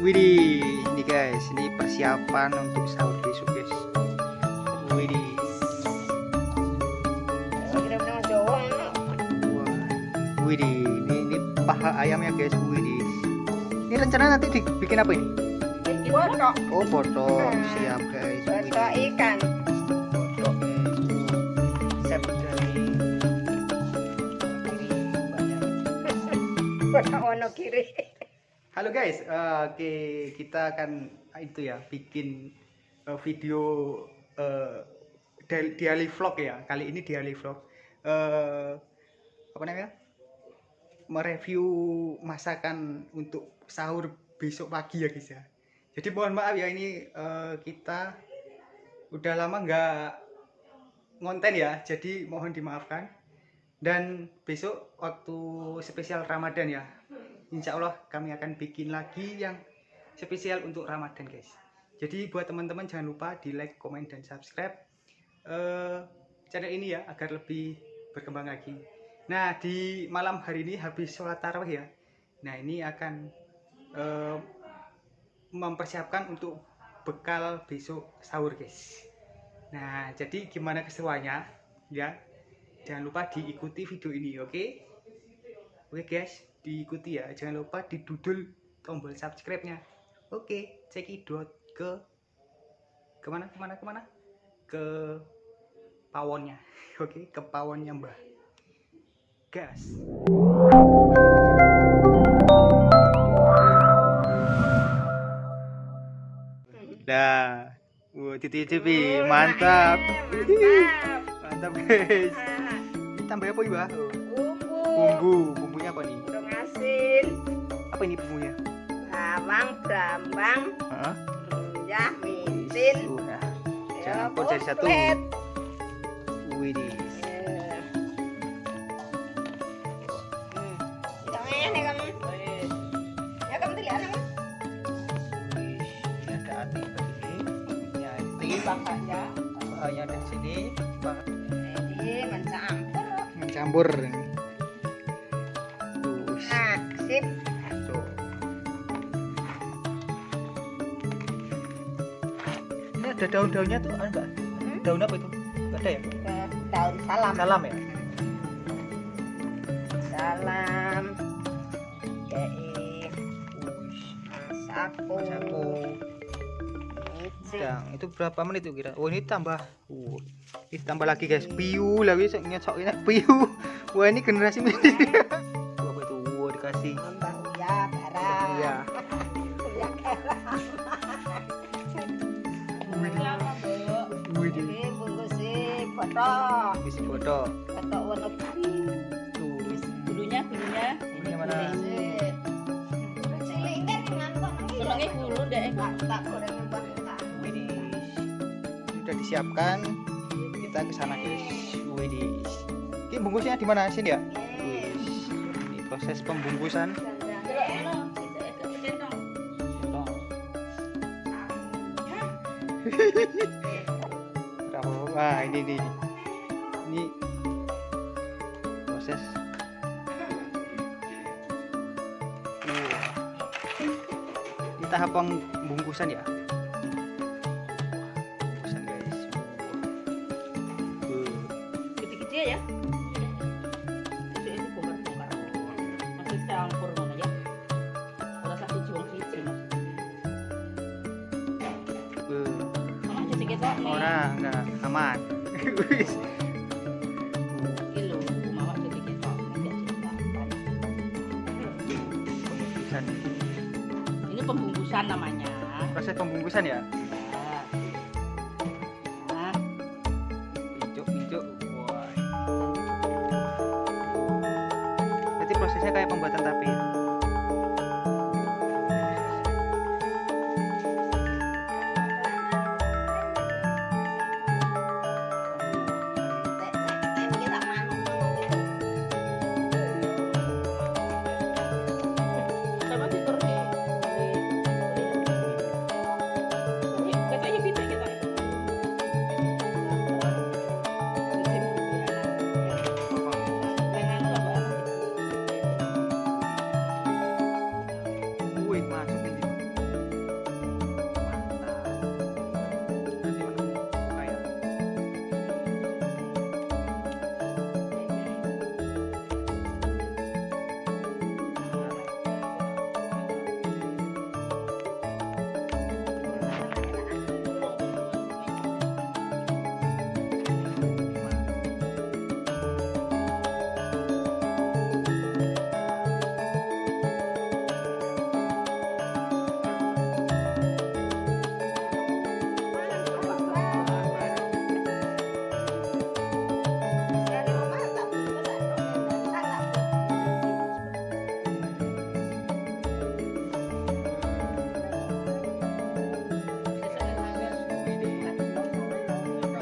Widih, ini guys, ini persiapan untuk sahur besok guys. Widih. Widih, ini, ini paha ayamnya guys. Widih. Ini rencana nanti dibikin apa ini? Botok, Oh, potong. Hmm. Siap guys. botok ikan. Halo guys, eh, oke kita akan ah, itu ya bikin eh, video eh, daily, vlog ya. Kali ini daily vlog. Eh, apa namanya? Mereview masakan untuk sahur besok pagi ya guys ya. Jadi mohon maaf ya ini eh, kita udah lama nggak ngonten ya. Jadi mohon dimaafkan. Dan besok waktu spesial Ramadan ya. Insya Allah kami akan bikin lagi yang spesial untuk Ramadan guys. Jadi buat teman-teman jangan lupa di like, komen, dan subscribe eh, channel ini ya agar lebih berkembang lagi. Nah di malam hari ini habis sholat tarawih ya. Nah ini akan eh, mempersiapkan untuk bekal besok sahur guys. Nah jadi gimana keseruannya ya jangan lupa diikuti video ini oke? Oke guys, diikuti ya. Jangan lupa didudul tombol subscribe-nya. Oke, cekidot ke ke mana ke mana ke mana ke pawonnya. Oke, ke pawonnya Mbah. Gas. Dah. Wow, titi-titi, mantap. Mantap. Mantap guys. Ini tambah apa ini, Mbah? Bumbu. Tuh lihat kamu. Ini ada hati begini. Ini hati. Bapaknya. Bahaya dari sini. Ini mencampur. Mencampur. Ada daun-daunnya tuh, ada nggak? Hmm? Daun apa itu? Nggak ada ya? Daun salam. Salam ya? Salam. Yai. Sapu. Sapu. Sedang. Itu berapa menit tuh kira? Oh ini tambah. Uh, ini tambah lagi guys. Piu lagi nyesok ini piu. Wah ini generasi milenial. Tuh, apa itu? Wah dikasih. Tambah botok. Isi foto. Botok warna biru. Tuh. Bulunya, bulunya. Bulunya mana? Tulangnya bulu deh. Tak tak goreng mbak tak. Widih. Ini udah disiapkan. Kita ke sana guys. Widih. Ini bungkusnya di mana sini ya? Ini proses pembungkusan. Berapa? Wah ini nih. Ini proses. Ini tahap pembungkusan ya. Ora, enggak aman. Wis. Ini pembungkusan namanya. Proses pembungkusan ya.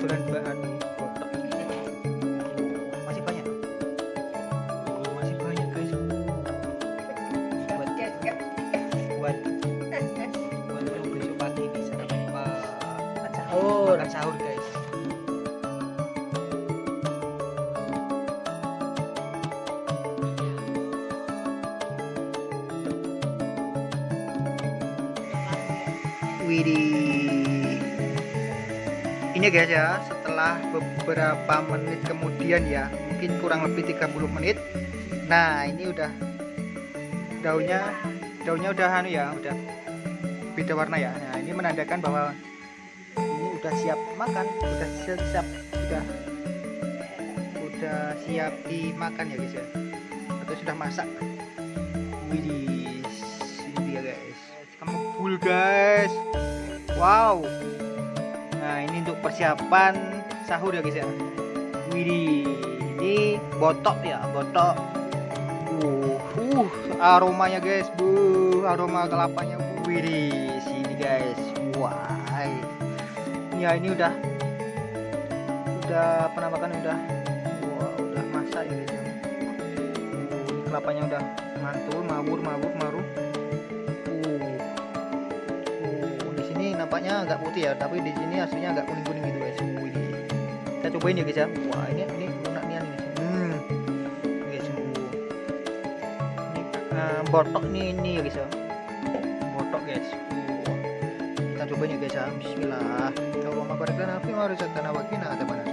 dodolan bahan masih banyak Oh, masih banyak guys. Buat buat buat besok pagi bisa dapat uh, sahur makan sahur guys ini guys ya setelah beberapa menit kemudian ya mungkin kurang lebih 30 menit. Nah ini udah daunnya daunnya udah anu ya udah beda warna ya. Nah ini menandakan bahwa ini udah siap makan udah siap, siap udah udah siap dimakan ya guys ya. Atau sudah masak. Widih ini dia guys. Kembul guys. Wow ini untuk persiapan sahur ya guys ya. Widih ini botok ya botok. Uh, uh aromanya guys bu. Aroma kelapanya bu. Widih sini guys. Wah ya ini udah udah penampakan udah wah udah masak ya ya. Ini kelapanya udah mantul mabur mabur maru nampaknya agak putih ya tapi di sini aslinya agak kuning kuning gitu guys. Uh, ini kita cobain ya guys ya. Wah ini ini lunak nian ini hmm. Guys ini uh, botok nih ini ya guys ya. Botok guys. Uh. kita cobain ya guys ya. Bismillah. Allahumma barik lana fi ma razaqtana wa qina adzabannar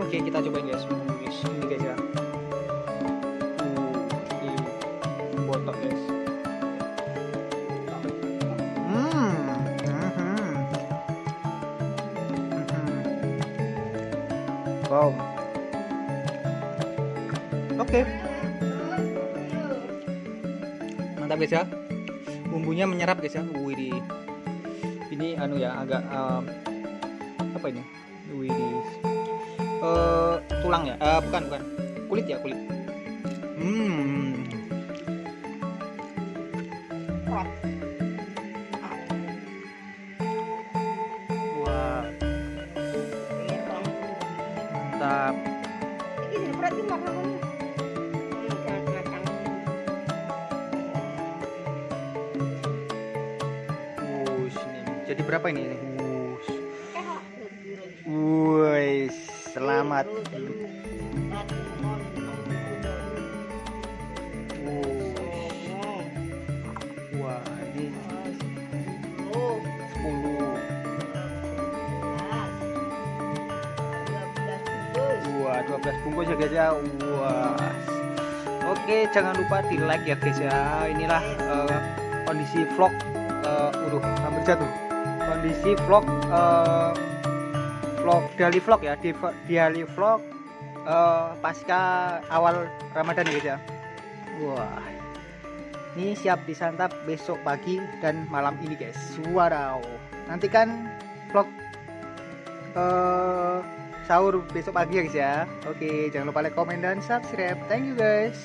oke kita cobain guys. Guys ini guys ya. Uh, ini botok guys Oke, mantap guys ya. Bumbunya menyerap guys ya. Wih, ini anu ya agak em, apa ini? Wih, eh tulang ya? Eh, bukan bukan. Kulit ya kulit. Hmm. Berapa ini? Wush, selamat. Wah, ini 10. Wah, 12 bungkus ya guys ya. Wah. Oke, jangan lupa di like ya guys ya. Inilah eh, kondisi vlog eh udah hampir jatuh. Kondisi vlog eh, vlog daily vlog ya, di daily vlog eh, pasca awal Ramadan guys ya. Wah. Ini siap disantap besok pagi dan malam ini guys. Wadaw. Nantikan vlog eh sahur besok pagi ya guys ya. Oke, jangan lupa like, comment dan subscribe. Thank you guys.